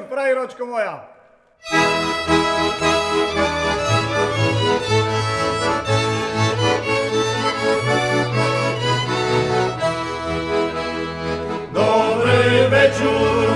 wieczór, prajeroczko moja. Dobry wieczór,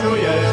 Yeah.